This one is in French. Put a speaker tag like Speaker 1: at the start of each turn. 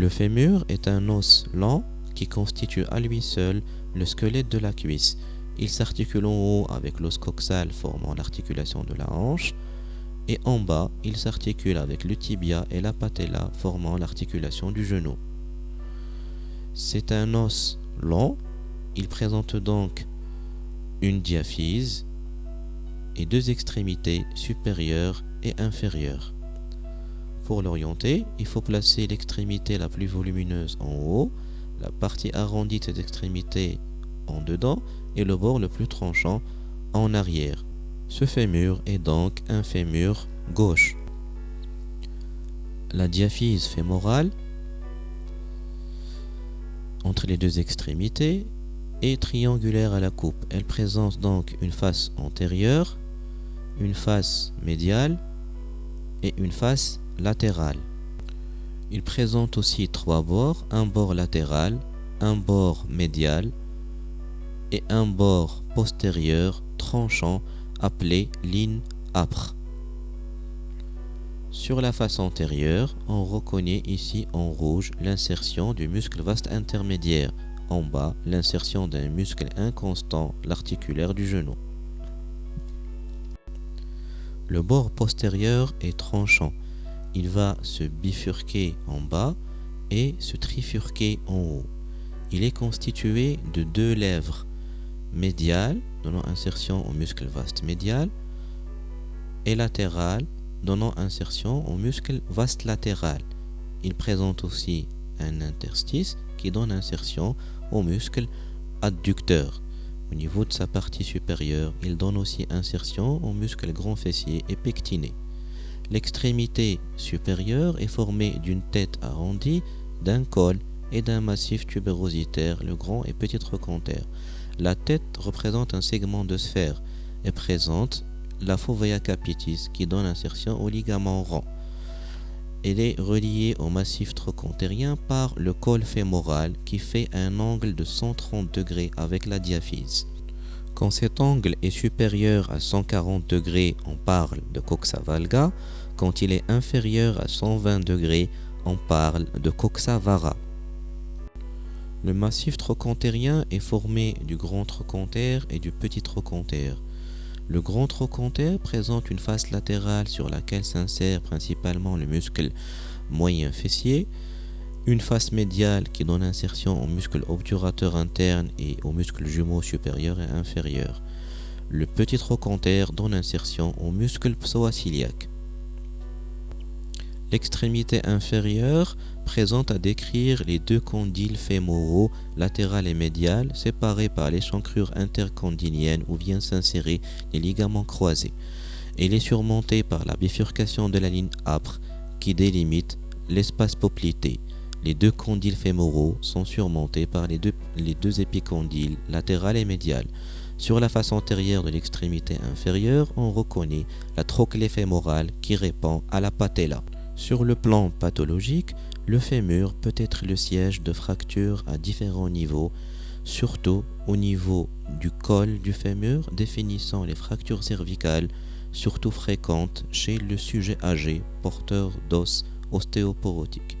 Speaker 1: Le fémur est un os lent qui constitue à lui seul le squelette de la cuisse. Il s'articule en haut avec l'os coxal formant l'articulation de la hanche et en bas, il s'articule avec le tibia et la patella formant l'articulation du genou. C'est un os long, il présente donc une diaphyse et deux extrémités supérieures et inférieures. Pour l'orienter, il faut placer l'extrémité la plus volumineuse en haut, la partie arrondie de cette en dedans et le bord le plus tranchant en arrière. Ce fémur est donc un fémur gauche. La diaphyse fémorale entre les deux extrémités est triangulaire à la coupe. Elle présente donc une face antérieure, une face médiale et une face Il présente aussi trois bords, un bord latéral, un bord médial et un bord postérieur tranchant appelé ligne âpre. Sur la face antérieure, on reconnaît ici en rouge l'insertion du muscle vaste intermédiaire, en bas l'insertion d'un muscle inconstant, l'articulaire du genou. Le bord postérieur est tranchant. Il va se bifurquer en bas et se trifurquer en haut. Il est constitué de deux lèvres médiales, donnant insertion au muscle vaste médial, et latérales, donnant insertion au muscle vaste latéral. Il présente aussi un interstice qui donne insertion au muscle adducteur. Au niveau de sa partie supérieure, il donne aussi insertion au muscle grand fessier et pectiné. L'extrémité supérieure est formée d'une tête arrondie, d'un col et d'un massif tubérositaire, le grand et petit trochanter. La tête représente un segment de sphère et présente la fovea capitis qui donne insertion au ligament rond. Elle est reliée au massif trochontérien par le col fémoral qui fait un angle de 130 degrés avec la diaphyse. Quand cet angle est supérieur à 140 degrés, on parle de coxa valga. Quand il est inférieur à 120 degrés, on parle de coxa vara. Le massif trochontérien est formé du grand trochanter et du petit trochanter. Le grand trochanter présente une face latérale sur laquelle s'insère principalement le muscle moyen fessier, une face médiale qui donne insertion au muscle obturateur interne et au muscle jumeau supérieur et inférieur. Le petit trochanter donne insertion au muscle psoasiliaque. L'extrémité inférieure présente à décrire les deux condyles fémoraux, latéral et médial, séparés par l'échancrure intercondylienne où viennent s'insérer les ligaments croisés. Elle est surmontée par la bifurcation de la ligne âpre qui délimite l'espace poplité. Les deux condyles fémoraux sont surmontés par les deux, les deux épicondyles, latéral et médial. Sur la face antérieure de l'extrémité inférieure, on reconnaît la trochlée fémorale qui répond à la patella. Sur le plan pathologique, le fémur peut être le siège de fractures à différents niveaux, surtout au niveau du col du fémur définissant les fractures cervicales, surtout fréquentes chez le sujet âgé porteur d'os ostéoporotique.